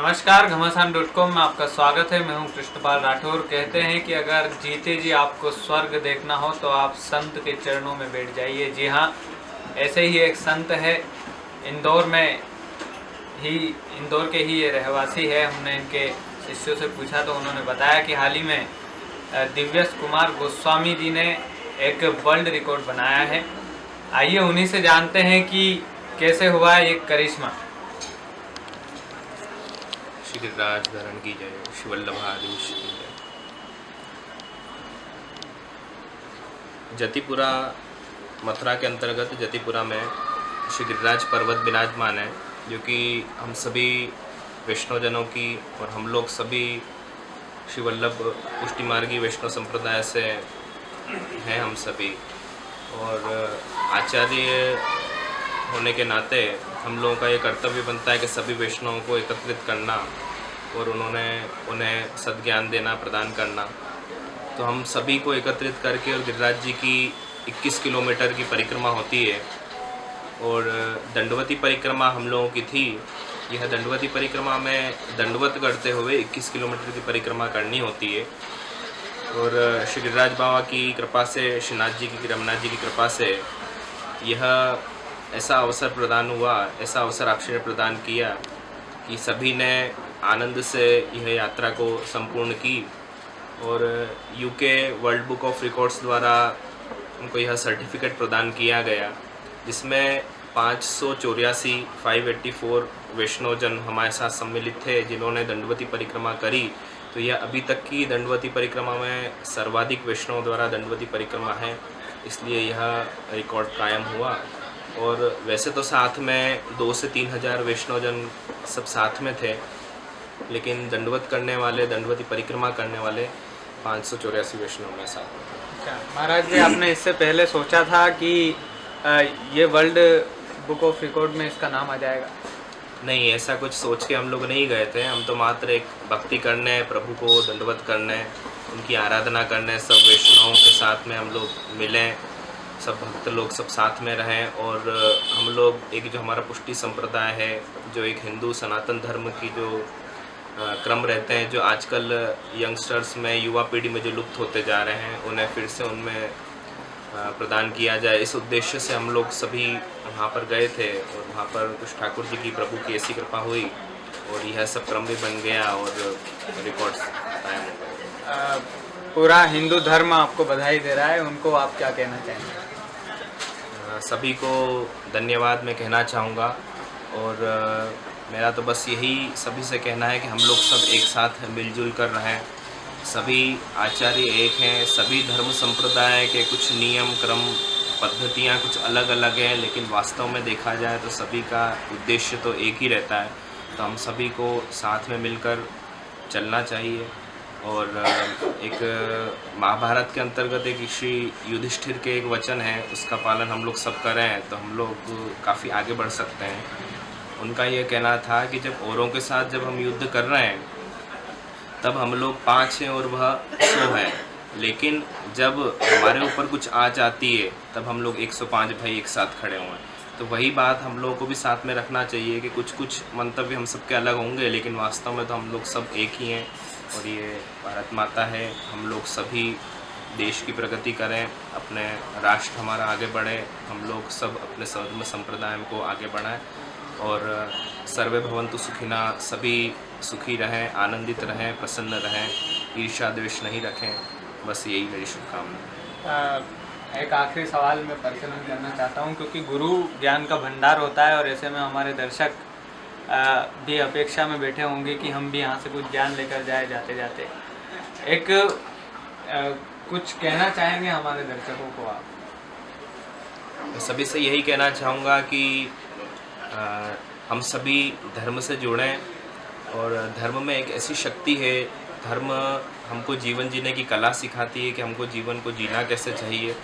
नमस्कार घमासान dot com में आपका स्वागत है। मैं हूँ कृष्णपाल राठौर। कहते हैं कि अगर जीते जी आपको स्वर्ग देखना हो तो आप संत के चरणों में बैठ जाइए। जी हाँ ऐसे ही एक संत है। इंदौर में ही, इंदौर के ही ये रहवासी है। हमने इनके शिष्यों से पूछा तो उन्होंने बताया कि हाल ही में दिव्यस कुमार गोस्वामी जी ने एक वर्ल्ड रिकॉर्ड बनाया है। आइए उन्हीं से जानते हैं कि कैसे हुआ ये करिश्मा। श्री गिरिराज धरण की जय। वल्लभाधीश की जय। जतिपुरा, मथुरा के अंतर्गत जतिपुरा में श्री गिरिराज पर्वत विराजमान है, जो कि हम सभी वैष्णवजनों की और हम लोग सभी श्री वल्लभ पुष्टि मार्गी वैष्णव संप्रदाय से हैं हम सभी। और, आचार्य होने के नाते हम लोगों का ये कर्तव्य बनता है कि सभी वैष्णवों को एकत्रित करना और उन्होंने उन्हें सद्ज्ञान देना, प्रदान करना। तो हम सभी को एकत्रित करके और गिरिराज जी की 21 किलोमीटर की परिक्रमा होती है और दंडवती परिक्रमा हम लोगों की थी। यह दंडवती परिक्रमा में दंडवत करते हुए 21 किलोमीटर की परिक्रमा करनी होती है। और श्री गिरिराज बाबा की कृपा से श्रीनाथ जी की, रमनाथ जी की कृपा से यह ऐसा अवसर प्रदान हुआ, ऐसा अवसर आपसे प्रदान किया कि सभी ने आनंद से यह यात्रा को संपूर्ण की और UK world book of records द्वारा उनको यह सर्टिफिकेट प्रदान किया गया, जिसमें पाँच सौ चौरासी फाइव एट्टी फोर वैष्णव जन हमारे साथ सम्मिलित थे, जिन्होंने दंडवती परिक्रमा करी। तो यह अभी तक की दंडवती परिक्रमा में सर्वाधिक वैष्णव द्वारा दंडवती परिक्रमा है, इसलिए यह रिकॉर्ड कायम हुआ। और वैसे तो साथ में दो से तीन हज़ार वैष्णवजन सब साथ में थे लेकिन दंडवत करने वाले दंडवती परिक्रमा करने वाले पाँच सौ चौरासी वैष्णव में साथ में थे। अच्छा महाराज जी आपने इससे पहले सोचा था कि ये वर्ल्ड बुक ऑफ़ रिकॉर्ड में इसका नाम आ जाएगा? नहीं ऐसा कुछ सोच के हम लोग नहीं गए थे। हम तो मात्र एक भक्ति करने प्रभु को दंडवत करने उनकी आराधना करने सब वैष्णवों के साथ में हम लोग मिलें। सब भक्त लोग सब साथ में रहें और हम लोग एक जो हमारा पुष्टि संप्रदाय है, जो एक हिंदू सनातन धर्म की जो क्रम रहते हैं, जो आजकल यंगस्टर्स में, युवा पीढ़ी में जो लुप्त होते जा रहे हैं, उन्हें फिर से उनमें प्रदान किया जाए। इस उद्देश्य से हम लोग सभी वहाँ पर गए थे और वहाँ पर कुछ ठाकुर जी की प्रभु की ऐसी कृपा हुई और यह सब क्रम भी बन गया और रिकॉर्ड्स पूरा हिंदू धर्म आपको बधाई दे रहा है, उनको आप क्या कहना चाहेंगे? सभी को धन्यवाद मैं कहना चाहूँगा। और मेरा तो बस यही सभी से कहना है कि हम लोग सब एक साथ मिलजुल कर रहें। सभी आचार्य एक हैं, सभी धर्म संप्रदाय के कुछ नियम, क्रम, पद्धतियाँ कुछ अलग अलग हैं, लेकिन वास्तव में देखा जाए तो सभी का उद्देश्य तो एक ही रहता है। तो हम सभी को साथ में मिलकर चलना चाहिए। और एक महाभारत के अंतर्गत एक श्री युधिष्ठिर के एक वचन है, उसका पालन हम लोग सब करें तो हम लोग काफ़ी आगे बढ़ सकते हैं। उनका यह कहना था कि जब औरों के साथ जब हम युद्ध कर रहे हैं, तब हम लोग पाँच हैं और वह सौ है। लेकिन जब हमारे ऊपर कुछ आ जाती है, तब हम लोग 105 भाई एक साथ खड़े हुए हैं। तो वही बात हम लोगों को भी साथ में रखना चाहिए कि कुछ कुछ मंतव्य हम सबके अलग होंगे, लेकिन वास्तव में तो हम लोग सब एक ही हैं। और ये भारत माता है। हम लोग सभी देश की प्रगति करें, अपने राष्ट्र हमारा आगे बढ़े, हम लोग सब अपने धर्म संप्रदाय को आगे बढ़ाएँ और सर्वे भवंतु सुखिना, सभी सुखी रहें, आनंदित रहें, प्रसन्न रहें ईर्षा द्वेष नहीं रखें, बस यही मेरी शुभकामना एक आखिरी सवाल मैं प्रचलन करना चाहता हूँ, क्योंकि गुरु ज्ञान का भंडार होता है और ऐसे में हमारे दर्शक भी अपेक्षा में बैठे होंगे कि हम भी यहाँ से कुछ ज्ञान लेकर जाए जाते जाते। एक अ, कुछ कहना चाहेंगे हमारे दर्शकों को आप? सभी से यही कहना चाहूँगा कि अ, हम सभी धर्म से जुड़ें और धर्म में एक ऐसी शक्ति है धर्म हमको जीवन जीने की कला सिखाती है कि हमको जीवन को जीना कैसे चाहिए।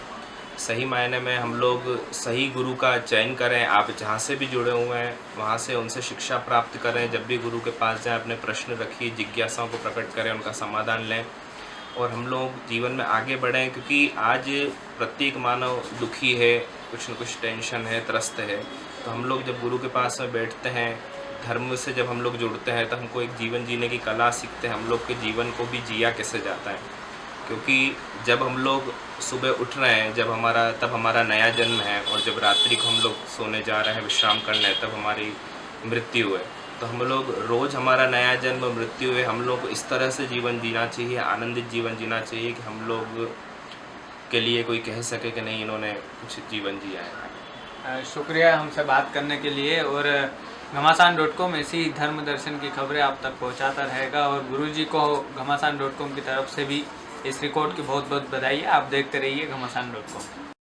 सही मायने में हम लोग सही गुरु का चयन करें, आप जहाँ से भी जुड़े हुए हैं, वहाँ से उनसे शिक्षा प्राप्त करें, जब भी गुरु के पास जाएँ, अपने प्रश्न रखिए जिज्ञासाओं को प्रकट करें, उनका समाधान लें और हम लोग जीवन में आगे बढ़ें, क्योंकि आज प्रत्येक मानव दुखी है, कुछ न कुछ टेंशन है, त्रस्त है। तो हम लोग जब गुरु के पास में बैठते हैं, धर्म से जब हम लोग जुड़ते हैं तो हमको एक जीवन जीने की कला सीखते हैं, हम लोग के जीवन को भी जिया कैसे जाता है। क्योंकि जब हम लोग सुबह उठ रहे हैं, जब हमारा, तब हमारा नया जन्म है और जब रात्रि को हम लोग सोने जा रहे हैं, विश्राम करने, तब हमारी मृत्यु है। तो हम लोग रोज़ हमारा नया जन्म, मृत्यु है। हम लोग इस तरह से जीवन जीना चाहिए, आनंदित जीवन जीना चाहिए कि हम लोग के लिए कोई कह सके कि नहीं, इन्होंने कुछ जीवन जिया है। शुक्रिया हमसे बात करने के लिए और घमासान डॉट कॉम ऐसी धर्म दर्शन की खबरें आप तक पहुंचाता रहेगा और गुरु जी को घमासान डॉट कॉम की तरफ़ से भी इस रिकॉर्ड की बहुत बहुत बधाई। है आप देखते रहिए घमासान डॉट कॉम